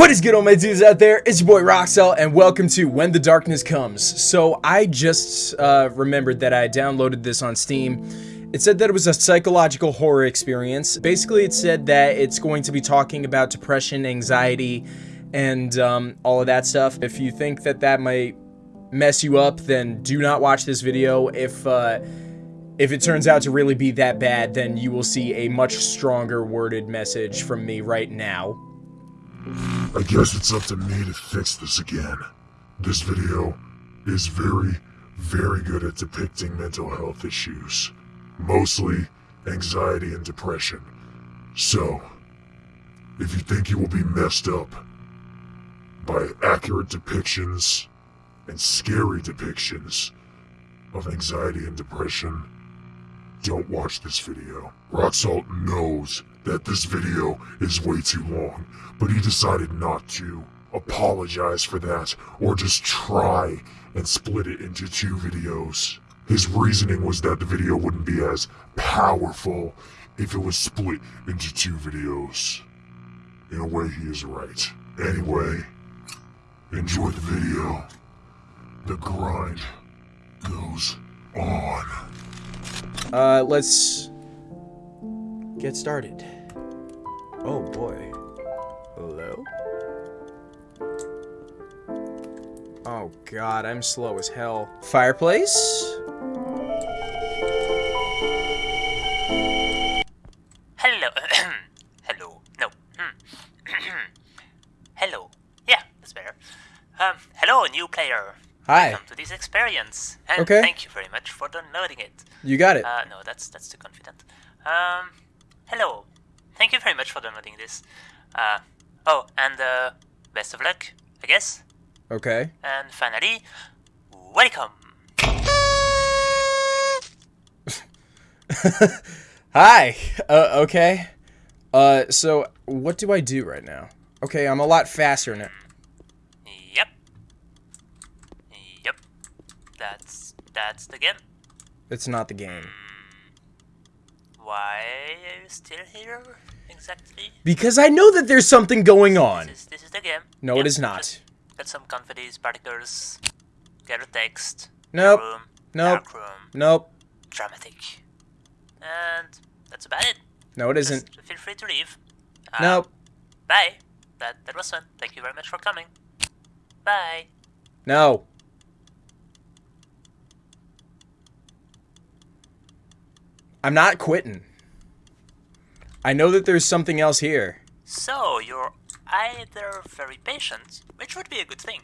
What is good all my dudes out there? It's your boy Roxel and welcome to When the Darkness Comes. So I just uh, remembered that I downloaded this on Steam. It said that it was a psychological horror experience. Basically it said that it's going to be talking about depression, anxiety, and um, all of that stuff. If you think that that might mess you up, then do not watch this video. If uh, if it turns out to really be that bad, then you will see a much stronger worded message from me right now. I guess it's up to me to fix this again. This video is very, very good at depicting mental health issues. Mostly anxiety and depression. So, if you think you will be messed up by accurate depictions and scary depictions of anxiety and depression, don't watch this video. Rock Salt knows that this video is way too long, but he decided not to apologize for that or just try and split it into two videos. His reasoning was that the video wouldn't be as powerful if it was split into two videos. In a way, he is right. Anyway, enjoy the video. The grind goes on. Uh, let's get started. Oh boy. Hello? Oh god, I'm slow as hell. Fireplace? Hello. hello. No. hello. Yeah, that's better. Um, hello, new player. Hi. Welcome to this experience. And Okay. thank you very much for downloading it. You got it. Uh, no, that's that's too confident. Um, hello. Thank you very much for downloading this. Uh, oh, and uh, best of luck, I guess. Okay. And finally, welcome. Hi. Uh, okay. Uh, so what do I do right now? Okay, I'm a lot faster now. Yep. Yep. That's that's the game. It's not the game. Why are you still here exactly? Because I know that there's something going on. This is, this is the game. No, it Yep, is not. just Get some confidence particles. Get a text. Nope. Room. Nope. Dark room. Nope. Dramatic. And that's about it. No, it isn't. Feel free to leave. Uh, Nope. Bye. That that was fun. Thank you very much for coming. Bye. No. I'm not quitting. I know that there's something else here. So you're either very patient, which would be a good thing,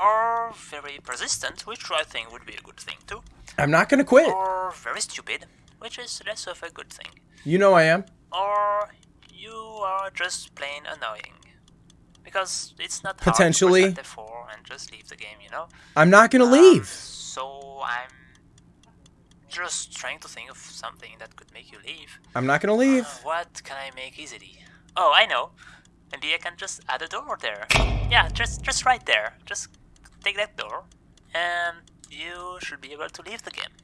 or very persistent, which I think would be a good thing too, I'm not gonna quit. or very stupid, which is less of a good thing, You know I am. or you are just plain annoying. Because it's not Potentially. hard to press F4 and just leave the game, you know. I'm not gonna Um, leave. so I'm just trying to think of something that could make you leave. I'm not gonna leave. Uh, what can I make easily? Oh, I know. Maybe I can just add a door there. Yeah, just just right there. Just take that door, and you should be able to leave the game.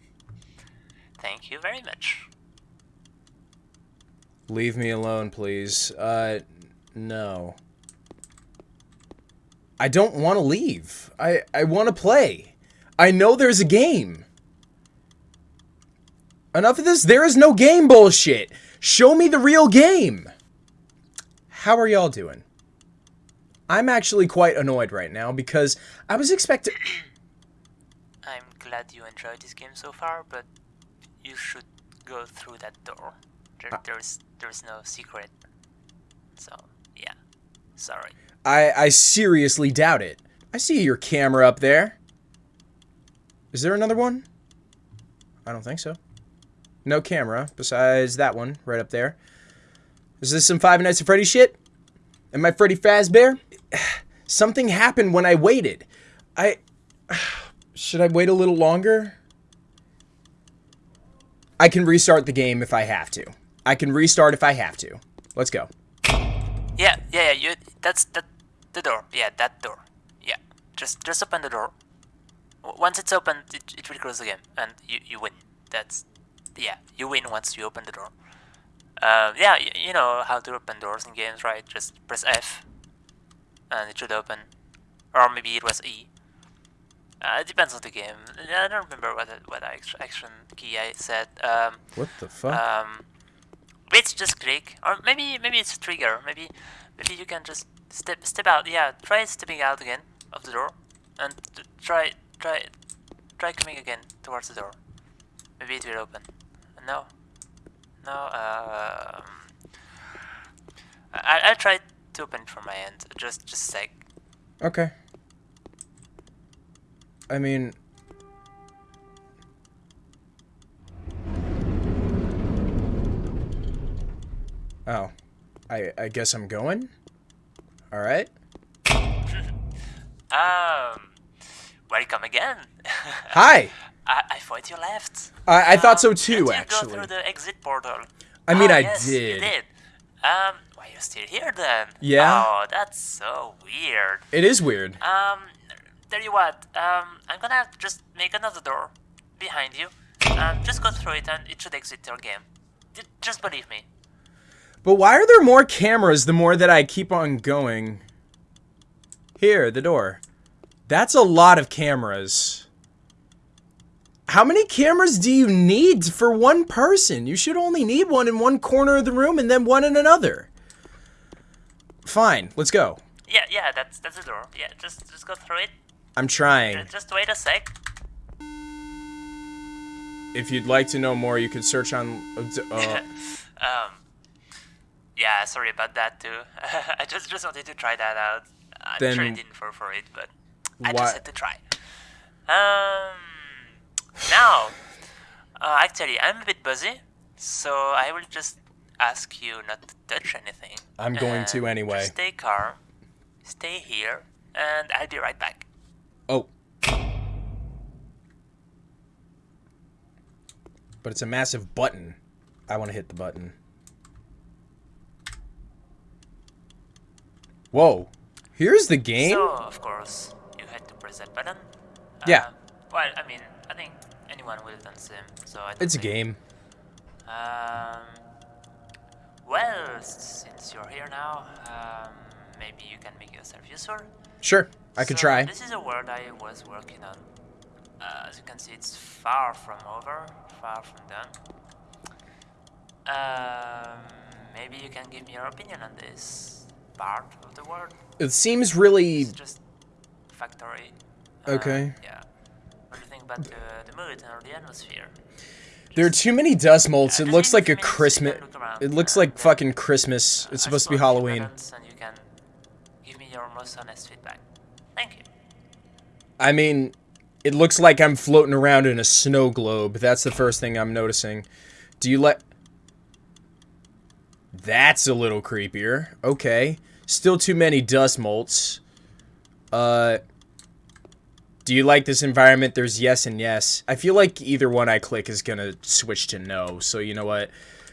Thank you very much. Leave me alone, please. Uh, no. I don't want to leave. I, I want to play. I know there's a game. Enough of this. There is no game bullshit. Show me the real game. How are y'all doing? I'm actually quite annoyed right now because I was expecting... I'm glad you enjoyed this game so far, but you should go through that door. There, ah. there's there's no secret. So yeah, sorry. I, I seriously doubt it. I see your camera up there. Is there another one? I don't think so. No camera besides that one right up there. Is this some Five Nights at Freddy shit? Am I Freddy Fazbear? Something happened when I waited. I... Should I wait a little longer? I can restart the game if I have to. I can restart if I have to. Let's go. Yeah, yeah, yeah. You that's that the door. Yeah, that door. Yeah, just just open the door. Once it's open, it, it will close game, and you you win. That's yeah, you win once you open the door. Uh, yeah, you, you know how to open doors in games, right? Just press F. and it should open. Or maybe it was E. Uh, it depends on the game. I don't remember what what action key I said. Um, what the fuck? Um, it's just click, or maybe maybe it's a trigger. Maybe maybe you can just step step out. Yeah, try stepping out again of the door, and try try try coming again towards the door. Maybe it will open. No, no. Um, I I'll try to open it from my end. Just just a sec. Okay. I mean, Oh. I I guess I'm going? Alright. um welcome again. Hi. I, I thought you left. I, I um, thought so um, too, actually. go through the exit portal? I mean, oh, I yes, did. You did. Um, why are you still here then? Yeah. Oh, that's so weird. It is weird. Um, tell you what. Um, I'm gonna just make another door behind you. Um, just go through it and it should exit your game. Just believe me. But why are there more cameras the more that I keep on going? Here, the door. That's a lot of cameras. How many cameras do you need for one person? You should only need one in one corner of the room and then one in another. Fine, let's go. Yeah, yeah, that's that's the door. Yeah, just just go through it. I'm trying. Just, just wait a sec. If you'd like to know more, you can search on. Uh, um, yeah, sorry about that too. I just just wanted to try that out. I'm then sure I didn't fall for it, but I just had to try. Um, now, uh, actually, I'm a bit busy, so I will just ask you not to touch anything. I'm going to anyway. Just stay calm, stay here, and I'll be right back. Oh. But it's a massive button. I want to hit the button. Whoa. Here's the game? So, of course, you had to press that button. Yeah. Uh, well, I mean, I think would have done same, so I It's a game. Um, well, since you're here now, um, maybe you can make yourself useful. Sure, I could try. This is a world I was working on. Uh, as you can see, it's far from over, far from done. Um, maybe you can give me your opinion on this part of the world. It seems really. It's just factory. Uh, okay. Yeah. What do you think about the, the mood or the atmosphere? there are too many dust. Yeah, it looks like a Christmas. It looks like fucking Christmas. It's supposed to be Halloween. And you can give me your most honest feedback. Thank you. I mean, it looks like I'm floating around in a snow globe. That's the first thing I'm noticing. Do you let... That's a little creepier. Okay. Still too many dust motes. Uh, do you like this environment? There's yes and yes. I feel like either one I click is gonna switch to no. So you know what?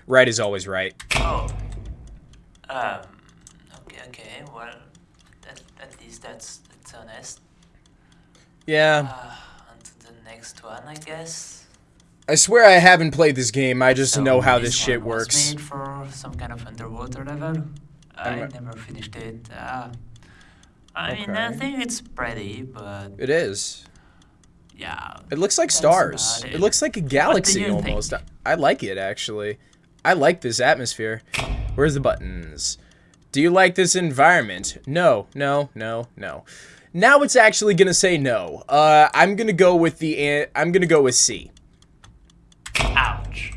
Right is always right. Oh. Um. Okay. Okay. Well, that, at least that's that's honest. Yeah. Uh, on to the next one, I guess. I swear I haven't played this game. I just so know how this, this shit works. made for some kind of underwater level. I never finished it. Uh, I okay. mean, I think it's pretty, but it is. Yeah. It looks like stars. It. it. looks like a galaxy almost. Think? I like it actually. I like this atmosphere. Where's the buttons? Do you like this environment? No, no, no, no. Now it's actually gonna say no. Uh, I'm gonna go with the. I'm gonna go with C. Ouch.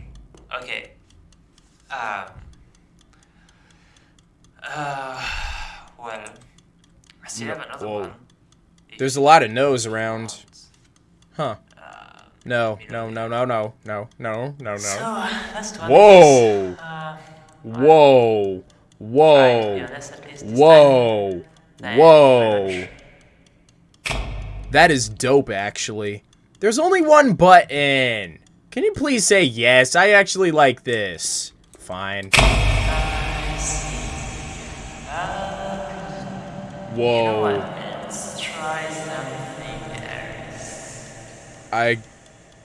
Okay. Um. Uh. Well. I still have another Whoa. one. There's a lot of no's around. Huh. No, no, no, no, no, no, no, no, no. So, Whoa. Uh, Whoa. Whoa. Whoa. Whoa. That is dope, actually. There's only one button. Can you please say yes? I actually like this. Fine. Whoa. I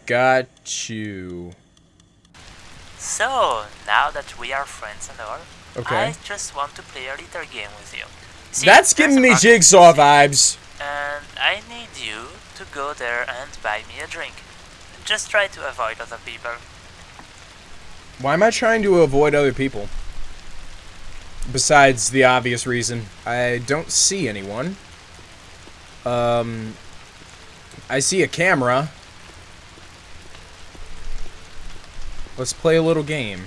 got you. So, now that we are friends and all, okay. I just want to play a little game with you. See, That's giving me jigsaw vibes. And I need you to go there and buy me a drink. Just try to avoid other people. Why am I trying to avoid other people? Besides the obvious reason, I don't see anyone. Um, I see a camera. Let's play a little game.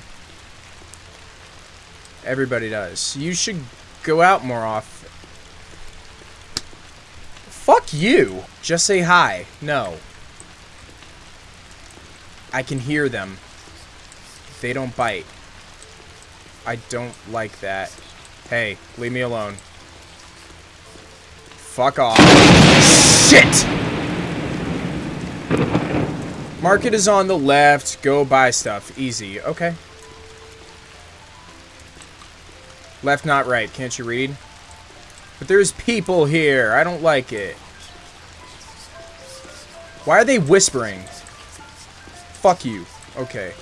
Everybody does. You should go out more often. Fuck you! Just say hi. No. I can hear them. They don't bite. I don't like that. Hey, leave me alone. Fuck off. Shit! Market is on the left. Go buy stuff. Easy. Okay. Left, not right. Can't you read? But there's people here. I don't like it. Why are they whispering? Fuck you. Okay.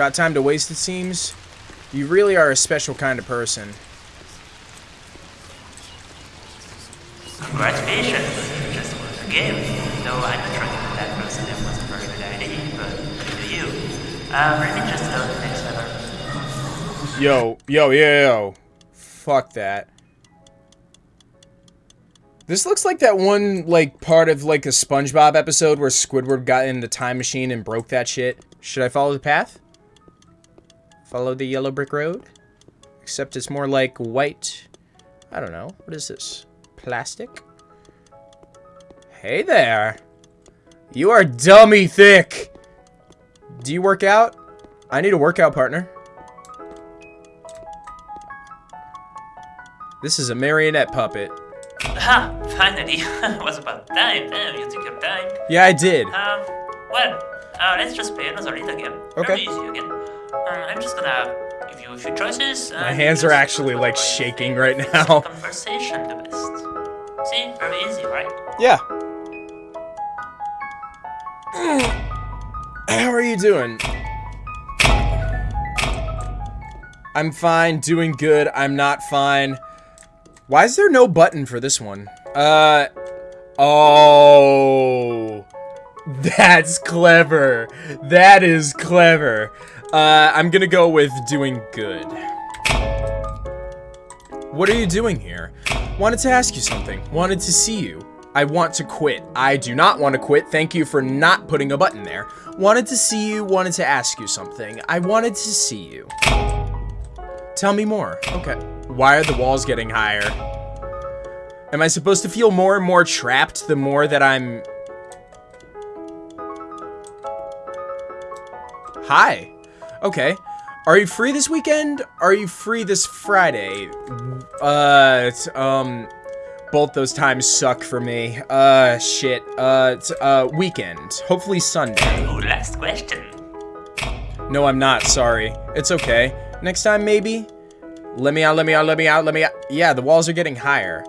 Got time to waste, it seems? You really are a special kind of person. Congratulations, you just won the game. No, I'm not trying to that person that was a very good idea, but to you. Um, Let me just go to the next level. Yo, yo, yo, yo. Fuck that. This looks like that one, like, part of, like, a SpongeBob episode where Squidward got in the time machine and broke that shit. Should I follow the path? Follow the yellow brick road? Except it's more like white. I don't know. What is this? Plastic? Hey there. You are dummy thick. Do you work out? I need a workout partner. This is a marionette puppet. Ha! Finally! it was about time. Damn, you took your time. Yeah, I did. Um, well, uh, let's just play another little game. Okay. Very easy again. Um, I'm just gonna give you a few choices. My hands are actually, like, shaking right now. Conversation the best. See, very easy, right? Yeah. How are you doing? I'm fine, doing good. I'm not fine. Why is there no button for this one? Uh, oh, that's clever. That is clever. Uh, I'm gonna go with doing good. What are you doing here? Wanted to ask you something. Wanted to see you. I want to quit. I do not want to quit. Thank you for not putting a button there. Wanted to see you. Wanted to ask you something. I wanted to see you. Tell me more. Okay. Why are the walls getting higher? Am I supposed to feel more and more trapped the more that I'm... Hi. Okay. Are you free this weekend? Are you free this Friday? Uh, um, both those times suck for me. Uh, shit. Uh, uh, weekend. Hopefully Sunday. Oh, last question. No, I'm not. Sorry. It's okay. Next time, maybe? Let me out, let me out, let me out, let me out. Yeah, the walls are getting higher.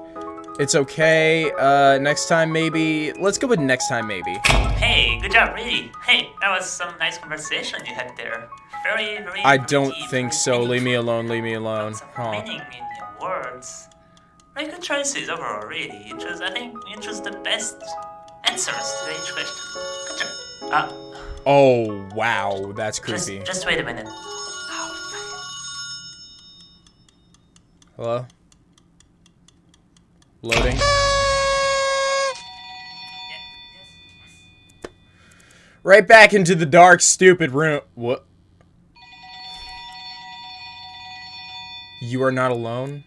It's okay. Uh, next time, maybe. Let's go with next time, maybe. Hey, good job, really. Hey, that was some nice conversation you had there. Very, very. I don't think so. Leave me alone, leave me alone. Aw. meaning in your words. Very good choices overall, really. You chose, I think, you chose the best answers to each question. Good job. Ah, Oh, wow. That's just, just wait a minute. Oh, Hello? Loading. Right back into the dark, stupid room. What? You are not alone?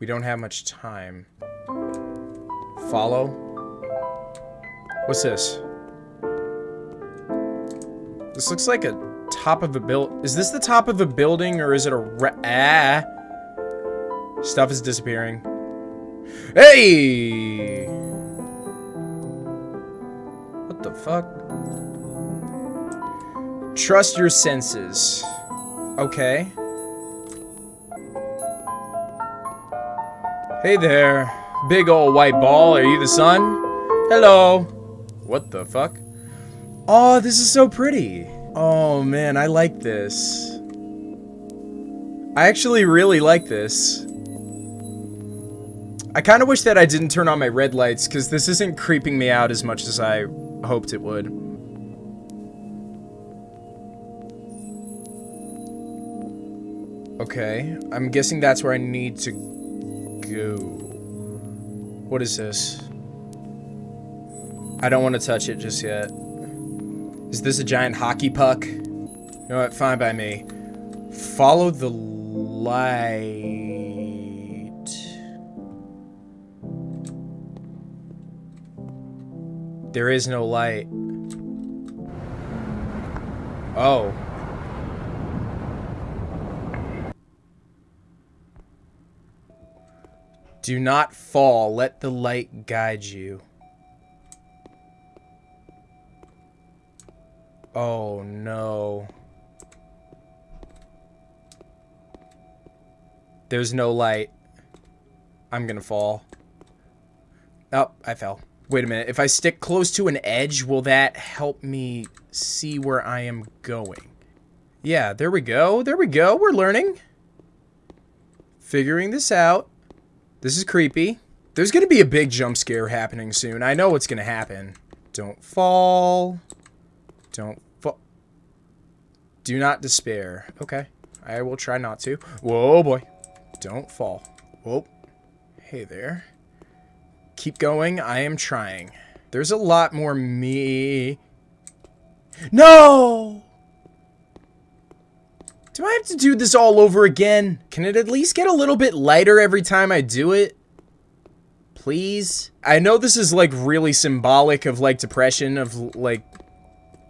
We don't have much time. Follow? What's this? This looks like a top of a build. Is this the top of a building or is it a ah? Stuff is disappearing. Hey! What the fuck? Trust your senses. Okay. Hey there. Big old white ball. Are you the sun? Hello. What the fuck? Oh, this is so pretty. Oh man, I like this. I actually really like this. I kind of wish that I didn't turn on my red lights, because this isn't creeping me out as much as I hoped it would. Okay, I'm guessing that's where I need to go. What is this? I don't want to touch it just yet. Is this a giant hockey puck? You know what? Fine by me. Follow the light. There is no light. Oh. Do not fall. Let the light guide you. Oh, no. There's no light. I'm gonna fall. Oh, I fell. Wait a minute. If I stick close to an edge, will that help me see where I am going? Yeah, there we go. There we go. We're learning. Figuring this out. This is creepy. There's going to be a big jump scare happening soon. I know what's going to happen. Don't fall. Don't fall. Do not despair. Okay. I will try not to. Whoa, boy. Don't fall. Whoa. Hey there. Keep going. I am trying. There's a lot more me. No! Do I have to do this all over again? Can it at least get a little bit lighter every time I do it? Please? I know this is like really symbolic of like depression of like,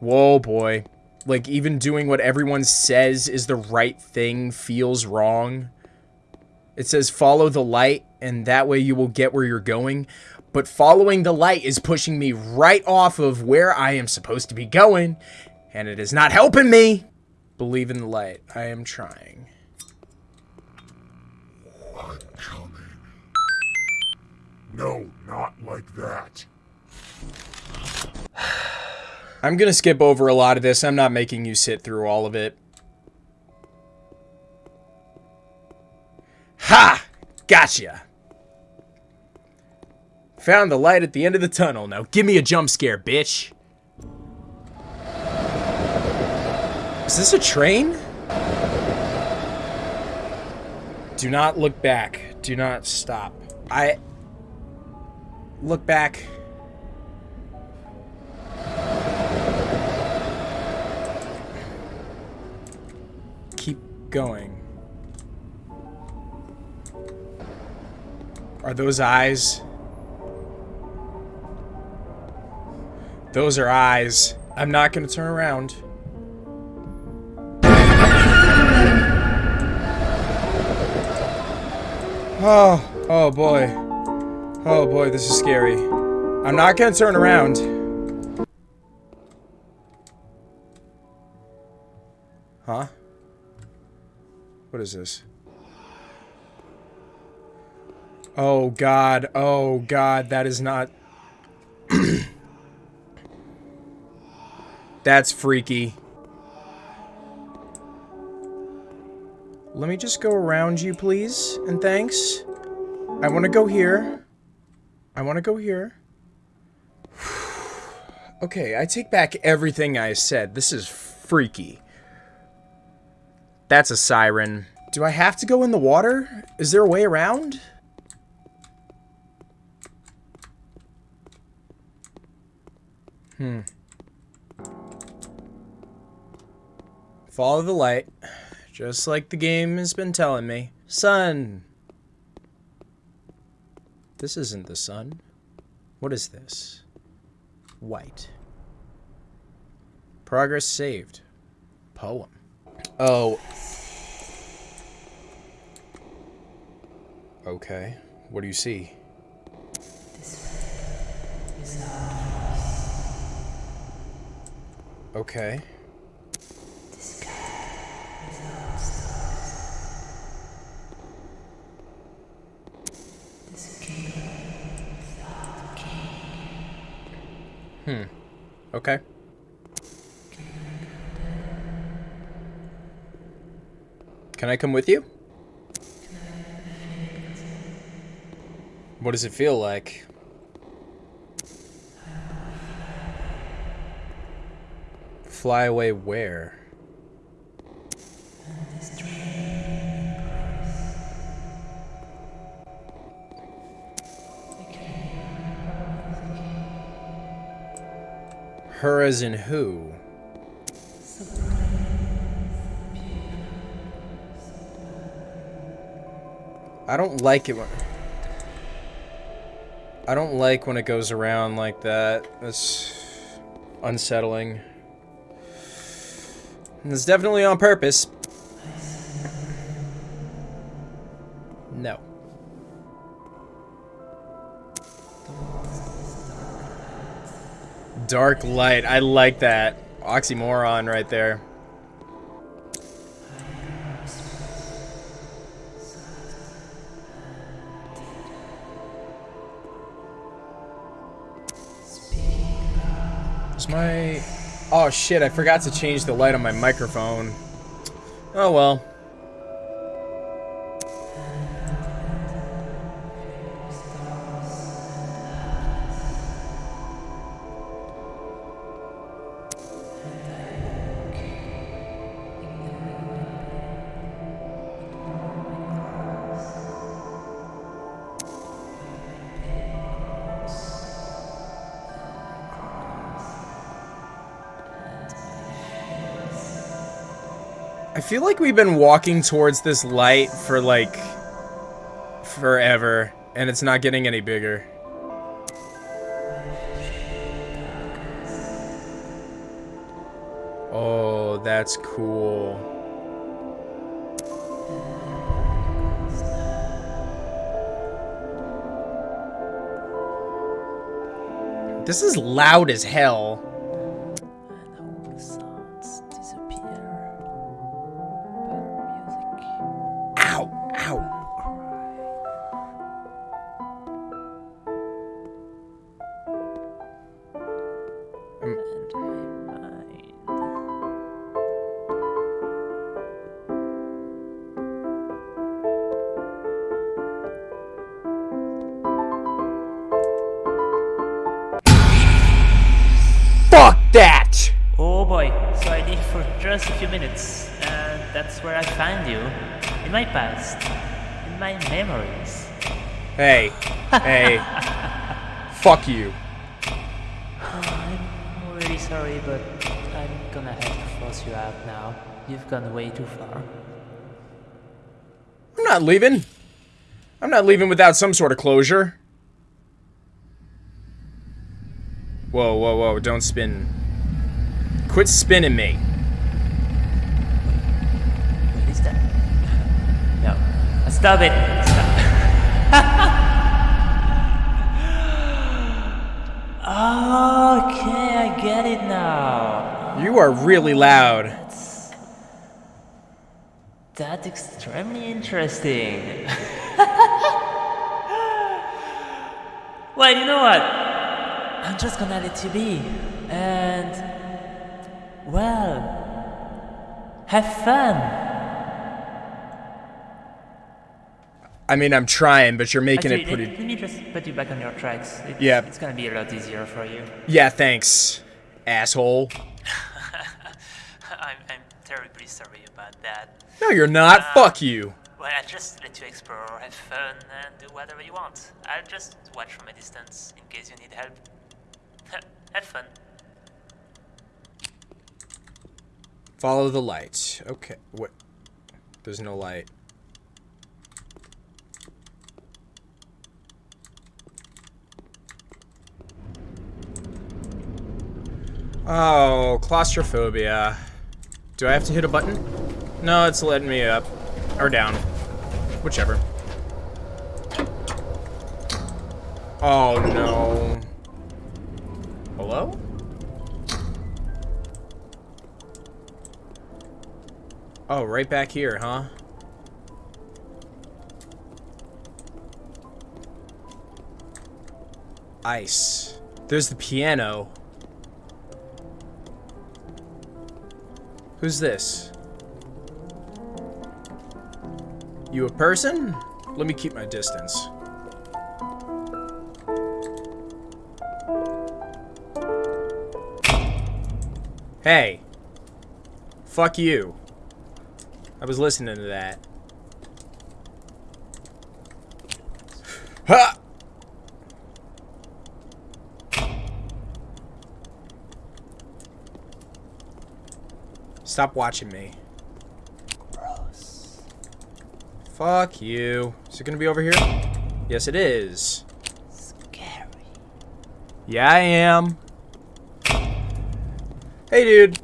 whoa boy. Like even doing what everyone says is the right thing feels wrong. It says follow the light and that way you will get where you're going. But following the light is pushing me right off of where I am supposed to be going. And it is not helping me. Believe in the light. I am trying. I'm coming. No, not like that. I'm gonna skip over a lot of this. I'm not making you sit through all of it. Ha! Gotcha! Found the light at the end of the tunnel. Now give me a jump scare, bitch. Is this a train? Do not look back. Do not stop. I... Look back. Keep going. Are those eyes? Those are eyes. I'm not gonna turn around. Oh, oh boy. Oh boy, this is scary. I'm not gonna turn around. Huh? What is this? Oh god, oh god, that is not... That's freaky. Let me just go around you, please, and thanks. I want to go here. I want to go here. okay, I take back everything I said. This is freaky. That's a siren. Do I have to go in the water? Is there a way around? Hmm. Follow the light. Just like the game has been telling me. Sun! This isn't the sun. What is this? White. Progress saved. Poem. Oh. Okay. What do you see? Okay. Hmm. Okay. Can I come with you? What does it feel like? Fly away where? Her as in who? I don't like it when... I don't like when it goes around like that. That's unsettling. And it's definitely on purpose. No. Dark light. I like that. Oxymoron right there. Is my... Oh shit, I forgot to change the light on my microphone. Oh well. Like we've been walking towards this light for like forever, and it's not getting any bigger. Oh, that's cool. This is loud as hell. Not leaving. I'm not leaving without some sort of closure. Whoa, whoa, whoa, don't spin. Quit spinning me. What is that? No. Stop it! Stop. okay, I get it now. You are really loud. That's... That's extremely interesting. well, you know what? I'm just gonna let you be. And... Well... Have fun! I mean, I'm trying, but you're making Actually, it pretty... let, let me just put you back on your tracks. It's, Yeah. It's gonna be a lot easier for you. Yeah, thanks, asshole. I'm, I'm terribly sorry about that. No, you're not. Uh, Fuck you. Well, I just let you explore, have fun, and do whatever you want. I'll just watch from a distance in case you need help. have fun. Follow the light. Okay. What? There's no light. Oh, claustrophobia. Do I have to hit a button? No, it's letting me up. Or down. Whichever. Oh, no. Hello? Oh, right back here, huh? Ice. There's the piano. Who's this? You a person? Let me keep my distance. Hey. Fuck you. I was listening to that. Stop watching me. Gross. Fuck you. Is it gonna be over here? Yes, it is. Scary. Yeah, I am. Hey, dude.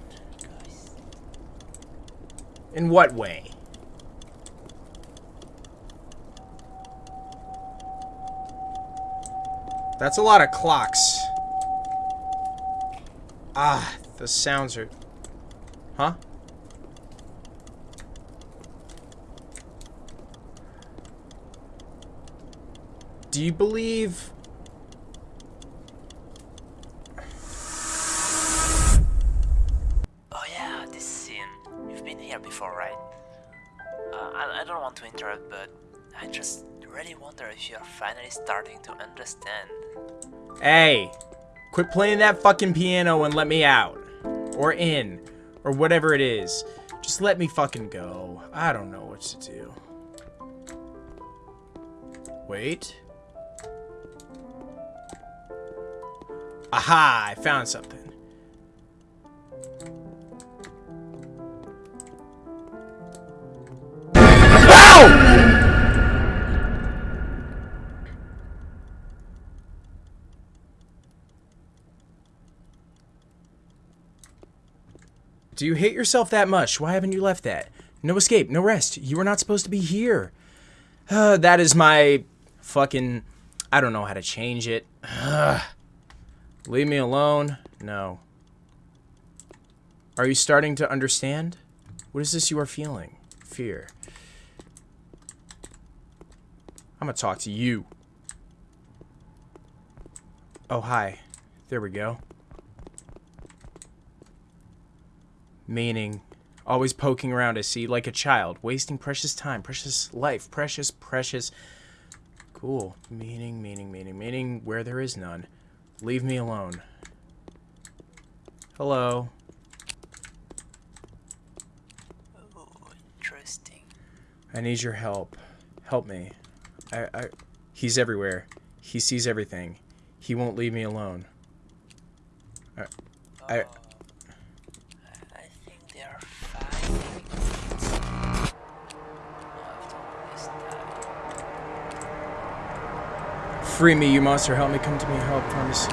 In what way? That's a lot of clocks. Ah, the sounds are... Huh? Do you believe... Oh yeah, this scene. You've been here before, right? Uh, I, I don't want to interrupt, but I just really wonder if you're finally starting to understand. Hey, quit playing that fucking piano and let me out. Or in. Or whatever it is. Just let me fucking go. I don't know what to do. Wait. Aha, I found something. Do you hate yourself that much? Why haven't you left that? No escape, no rest. You were not supposed to be here. Uh, that is my fucking... I don't know how to change it. Ugh. Leave me alone. No. Are you starting to understand? What is this you are feeling? Fear. I'm gonna talk to you. Oh, hi. There we go. Meaning, always poking around to see like a child, wasting precious time, precious life, precious, precious. Cool. Meaning, meaning, meaning, meaning, where there is none. Leave me alone. Hello. Ooh, interesting. I need your help. Help me. I, I, he's everywhere. He sees everything. He won't leave me alone. I, I, Oh, I free me, you monster. Help me. Come to me. Help. Promise.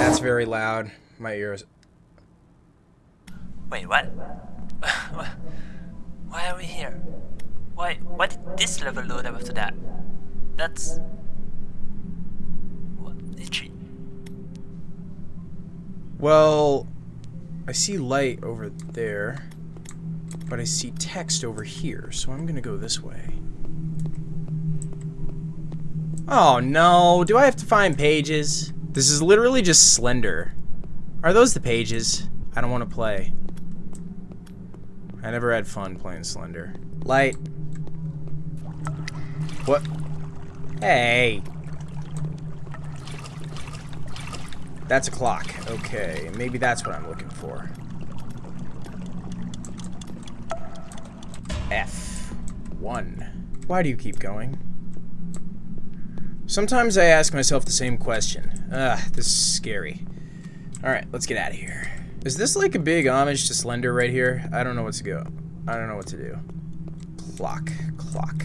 That's very loud. My ears. Wait, what? Why are we here? Why? Why did this level load up after that? That's. What? Itchy. Well, I see light over there, but I see text over here, so I'm gonna go this way. Oh no, do I have to find pages? This is literally just Slender. Are those the pages? I don't want to play. I never had fun playing Slender. Light. What? Hey. That's a clock. Okay, maybe that's what I'm looking for. F. 1. Why do you keep going? Sometimes I ask myself the same question. Ugh, this is scary. Alright, let's get out of here. Is this like a big homage to Slender right here? I don't know what to go. I don't know what to do. Clock. Clock.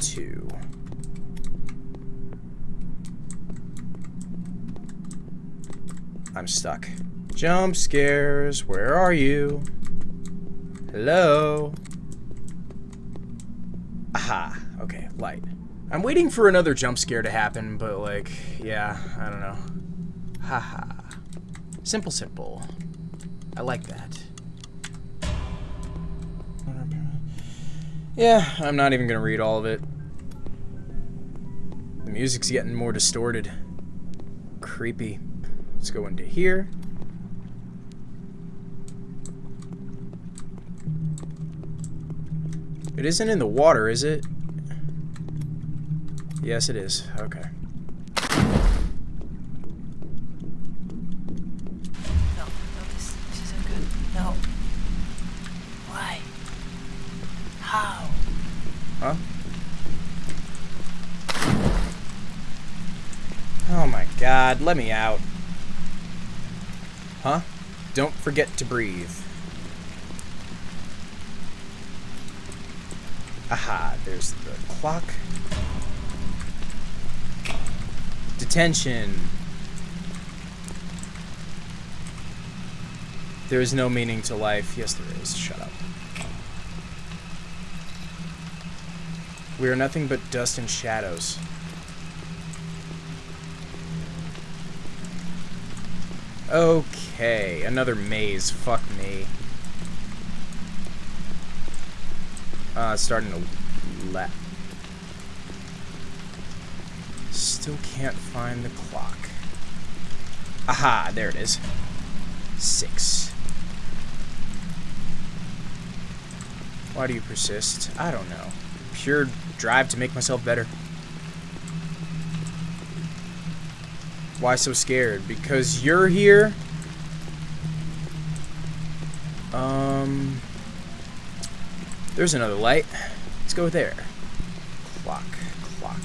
Two. I'm stuck. Jump scares, where are you? Hello? Aha, okay, light. I'm waiting for another jump scare to happen, but like, yeah, I don't know. Haha. Simple, simple. I like that. Yeah, I'm not even gonna read all of it. The music's getting more distorted. Creepy. Let's go into here. It isn't in the water, is it? Yes, it is. Okay. No, no, this, this isn't good. No. Why? How? Huh? Oh my god, let me out. Don't forget to breathe. Aha, there's the clock. Detention. There is no meaning to life. Yes, there is. Shut up. We are nothing but dust and shadows. Okay, another maze. Fuck me. Uh, starting to let. Still can't find the clock. Aha, there it is. Six. Why do you persist? I don't know. Pure drive to make myself better. Why so scared? Because you're here? Um... There's another light. Let's go there. Clock, clock.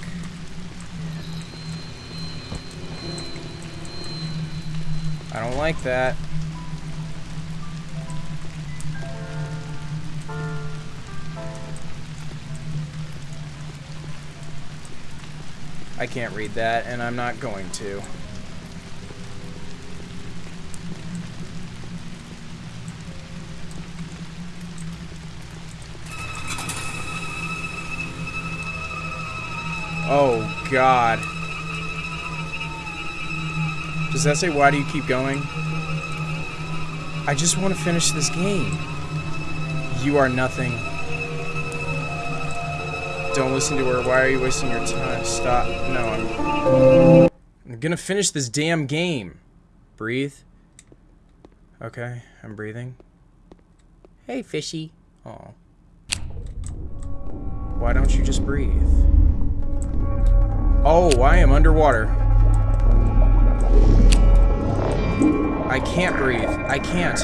I don't like that. I can't read that, and I'm not going to. God. Does that say, why do you keep going? I just want to finish this game. You are nothing. Don't listen to her. Why are you wasting your time? Stop. No, I'm... I'm gonna finish this damn game. Breathe. Okay, I'm breathing. Hey, fishy. Oh. Why don't you just breathe? Oh, I am underwater. I can't breathe. I can't.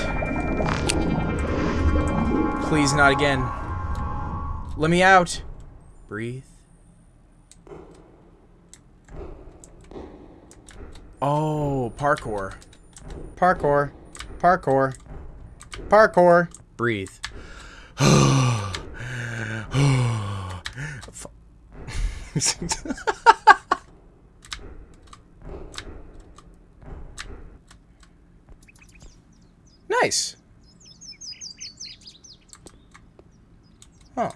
Please, not again. Let me out. Breathe. Oh, parkour. Parkour. Parkour. Parkour. Breathe. Nice. Huh.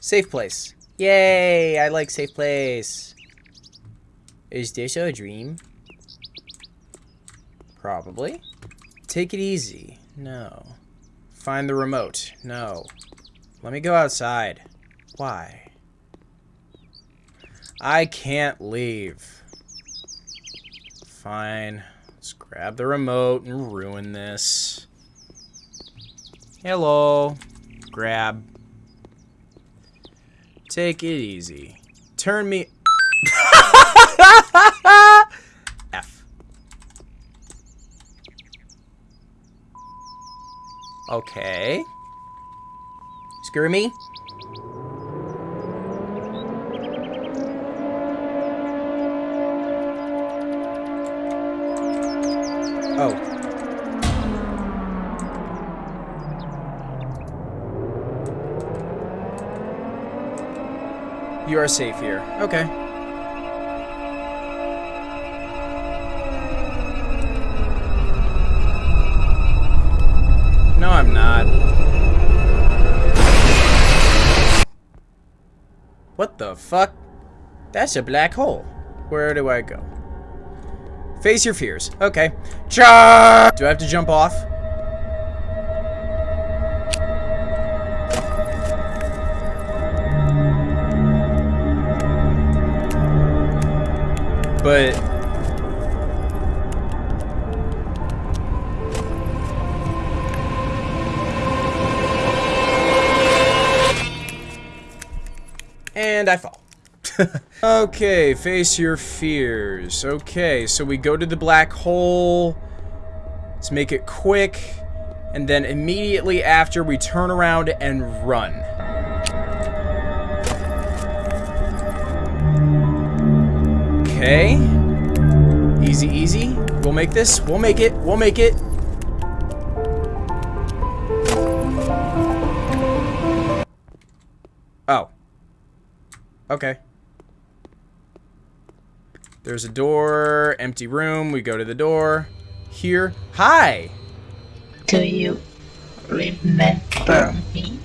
Safe place. Yay! I like safe place. Is this a dream? Probably. Take it easy. No. Find the remote. No. Let me go outside. Why? I can't leave. Fine. Let's grab the remote and ruin this. Hello. Grab. Take it easy. Turn me... F. Okay. Screw me. Oh. You are safe here. Okay. No, I'm not. What the fuck? That's a black hole. Where do I go? Face your fears. Okay. Charge! Do I have to jump off? But And I fall. okay, face your fears. Okay, so we go to the black hole. Let's make it quick. And then immediately after, we turn around and run. Okay. Easy, easy. We'll make this. We'll make it. We'll make it. Oh. Okay. There's a door, empty room. We go to the door. Here. Hi! Do you remember me?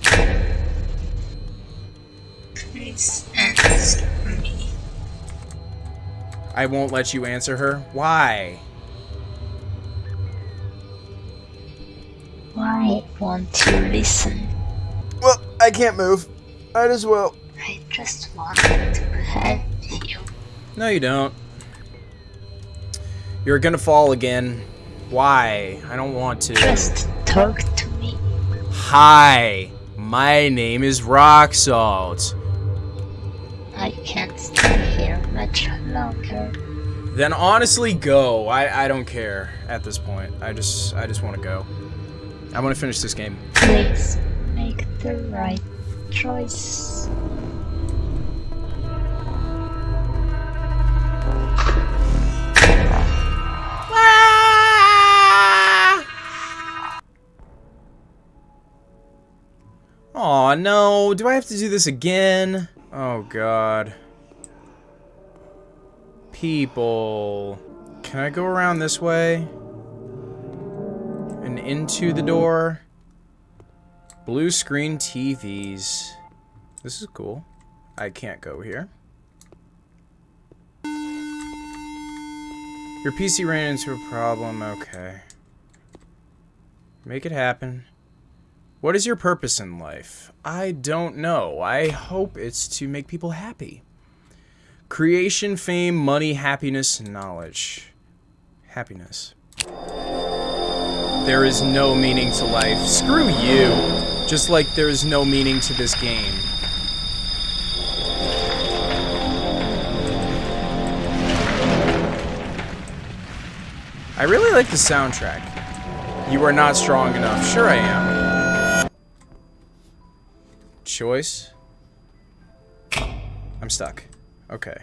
Please. I won't let you answer her. Why? Why won't you listen? Well, I can't move. Might as well. I just wanted to help you. No, you don't. You're gonna fall again. Why? I don't want to. Just talk to me. Hi, my name is Rock Salt. I can't stay here much longer. Then honestly, go. I I don't care at this point. I just I just want to go. I want to finish this game. Please make the right choice. Oh no! Do I have to do this again? Oh god. People. Can I go around this way? And into the door? Blue screen TVs. This is cool. I can't go here. Your PC ran into a problem. Okay. Make it happen. What is your purpose in life? I don't know. I hope it's to make people happy. Creation, fame, money, happiness, knowledge. Happiness. There is no meaning to life. Screw you. Just like there is no meaning to this game. I really like the soundtrack. You are not strong enough. Sure I am. Choice. I'm stuck. Okay.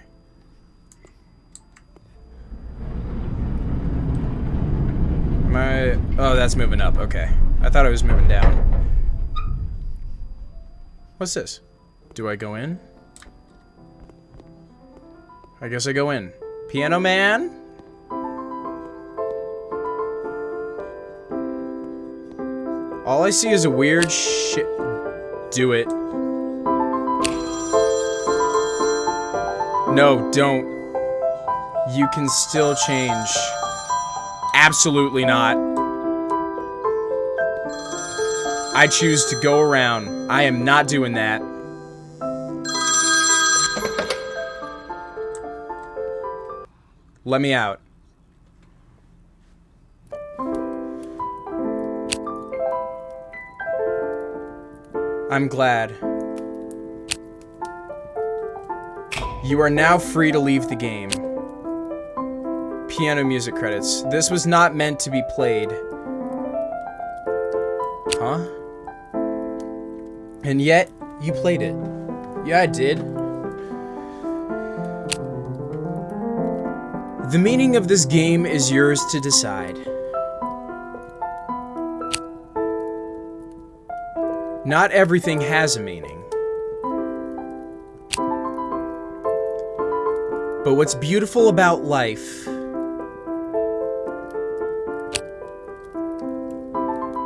I... Oh, that's moving up. Okay. I thought I was moving down. What's this? Do I go in? I guess I go in. Piano Man? All I see is a weird shit. Do it. No, don't. You can still change. Absolutely not. I choose to go around. I am not doing that. Let me out. I'm glad. You are now free to leave the game. Piano music credits. This was not meant to be played. Huh? And yet, you played it. Yeah, I did. The meaning of this game is yours to decide. Not everything has a meaning. What's beautiful about life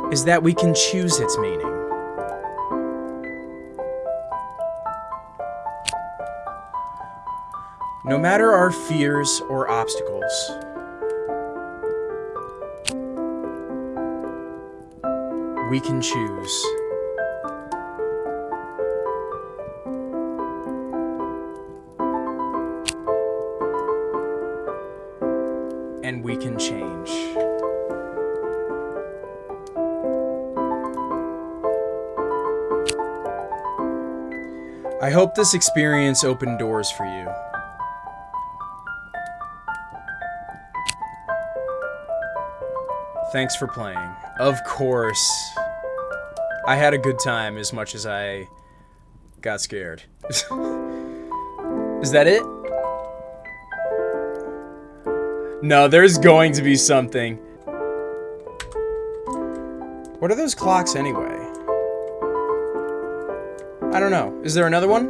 is that we can choose its meaning. No matter our fears or obstacles, we can choose. Hope this experience opened doors for you. Thanks for playing. Of course. I had a good time as much as I got scared. Is that it? No, there's going to be something. What are those clocks anyway? I don't know. Is there another one?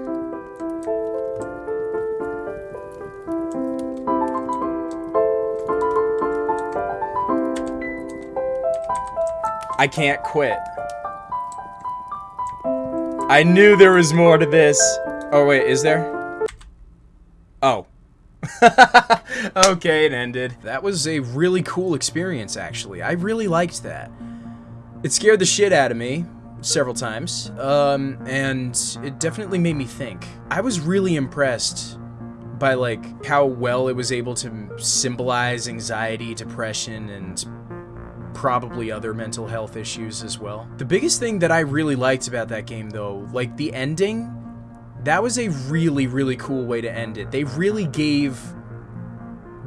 I can't quit. I knew there was more to this. Oh, wait, is there? Oh. okay, it ended. That was a really cool experience, actually. I really liked that. It scared the shit out of me several times, um, and it definitely made me think. I was really impressed by, like, how well it was able to symbolize anxiety, depression, and probably other mental health issues as well. The biggest thing that I really liked about that game though, like the ending, that was a really, really cool way to end it. They really gave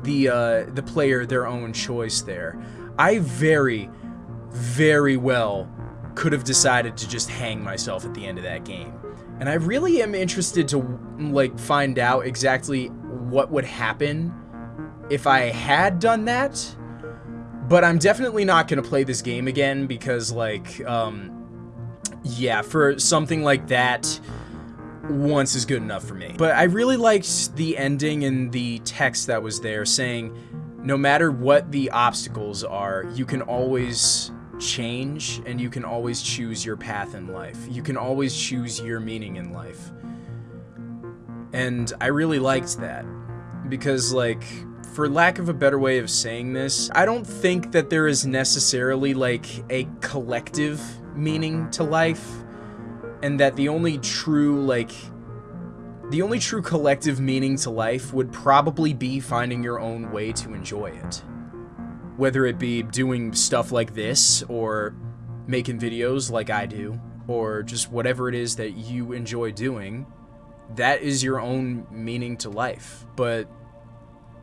the, uh, the player their own choice there. I very, very well could have decided to just hang myself at the end of that game. And I really am interested to, like, find out exactly what would happen if I had done that but I'm definitely not going to play this game again because, like, um, yeah, for something like that, once is good enough for me. But I really liked the ending and the text that was there saying, no matter what the obstacles are, you can always change and you can always choose your path in life. You can always choose your meaning in life. And I really liked that because, like, for lack of a better way of saying this, I don't think that there is necessarily like a collective meaning to life and that the only true like the only true collective meaning to life would probably be finding your own way to enjoy it. Whether it be doing stuff like this or making videos like I do or just whatever it is that you enjoy doing, that is your own meaning to life. But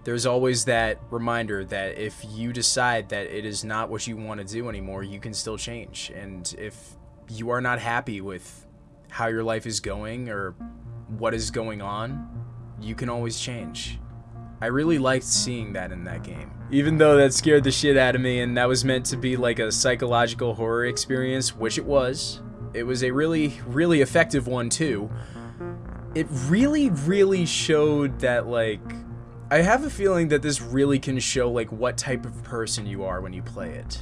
there's always that reminder that if you decide that it is not what you want to do anymore, you can still change. And if you are not happy with how your life is going or what is going on, you can always change. I really liked seeing that in that game. Even though that scared the shit out of me and that was meant to be like a psychological horror experience, which it was, it was a really, really effective one too. It really, really showed that like I have a feeling that this really can show like what type of person you are when you play it.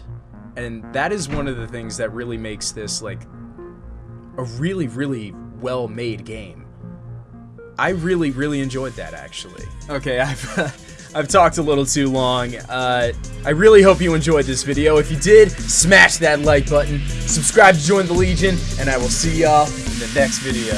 And that is one of the things that really makes this like a really, really well-made game. I really, really enjoyed that actually. Okay, I've I've talked a little too long. Uh, I really hope you enjoyed this video. If you did, smash that like button, subscribe to join the Legion, and I will see y'all in the next video.